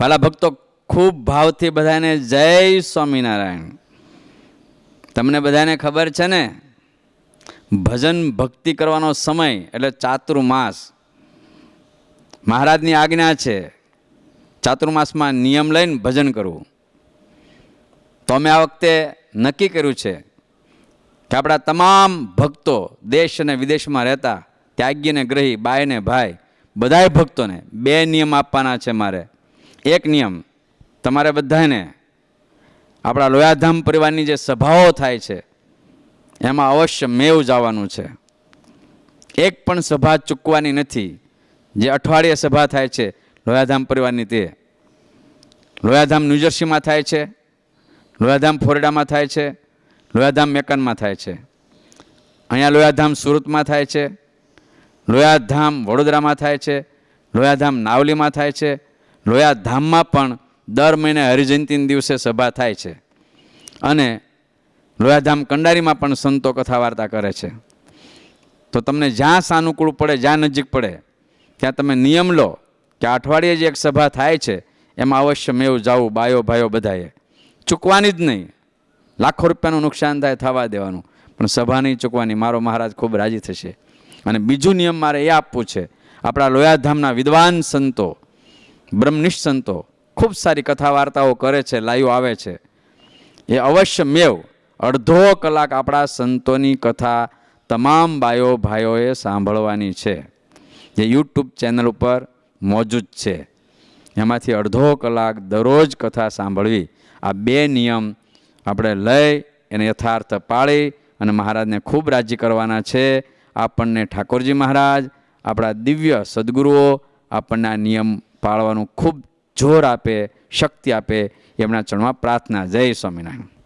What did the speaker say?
વાલા ભક્તો, ખૂબ ભાવથી બધાને જય સ્વામિનારાયણ. તમને બધાને ખબર છે ને, ભજન ભક્તિ કરવાનો સમય એટલે ચાતુર્માસ. મહારાજની આજ્ઞા છે, ચાતુર્માસમાં નિયમ લઈને ભજન કરવું. તો અમે આ વખતે નક્કી કર્યું છે કે આપણા તમામ ભક્તો દેશ અને વિદેશમાં રહેતા ત્યાગીને ગ્રહી બાય ને ભાઈ, બધાય ભક્તોને બે નિયમ આપવાના છે મારે. એક નિયમ. તમારે બધાને આપણા લોયાધામ પરિવારની જે સભાઓ થાય છે, એમાં અવશ્ય મેવ જવાનું છે. એક પણ સભા ચૂકવાની નથી. જે અઠવાડિયે સભા થાય છે લોયાધામ પરિવારની તે. લોયાધામ ન્યૂજર્સીમાં થાય છે, લોયાધામ ફોરડામાં થાય છે, લોયાધામ મેકનમાં થાય છે. અહીંયા લોયાધામ સુરતમાં થાય છે, લોયાધામ વડોદરામાં થાય છે, લોયાધામ નાવલીમાં થાય છે લોયાધામમાં પણ દર મહિને હરિજયંતિના દિવસે સભા થાય છે. અને લોયાધામ કંડારીમાં પણ સંતો કથા વાર્તા કરે છે. તો તમને જ્યાં સાનુકૂળ પડે, જ્યાં નજીક પડે, ત્યાં તમે નિયમ લો કે અઠવાડિયે જે એક સભા થાય છે, એમાં અવશ્ય મેવ જાવું બાયો ભાઈઓ બધાએ. ચૂકવાની જ નહીં. લાખો રૂપિયાનું નુકસાન થાય, થવા દેવાનું. પણ સભા નહીં ચૂકવાની. મારો મહારાજ ખૂબ રાજી થશે. અને બીજું નિયમ મારે એ આપવું છે. આપણા લોયાધામના વિદ્વાન સંતો બ્રહ્મનિષ્ઠ સંતો ખૂબ સારી કથા વાર્તાઓ કરે છે, લાઈવ આવે છે. એ અવશ્ય મેવ અડધો કલાક આપણા સંતોની કથા તમામ બાયો ભાઈઓએ સાંભળવાની છે. જે યુટ્યુબ ચેનલ ઉપર મોજૂદ છે. એમાંથી અડધો કલાક દરરોજ કથા સાંભળવી. આ બે નિયમ આપણે લઈ એને યથાર્થ પાળી અને મહારાજને ખૂબ રાજી કરવાના છે. આપણને ઠાકોરજી મહારાજ, આપણા દિવ્ય સદગુરુઓ આપણને આ નિયમ પાળવાનું ખૂબ જોર આપે શક્તિ આપે. એમના ચરણમાં પ્રાર્થના. જય સ્વામિનારાયણ.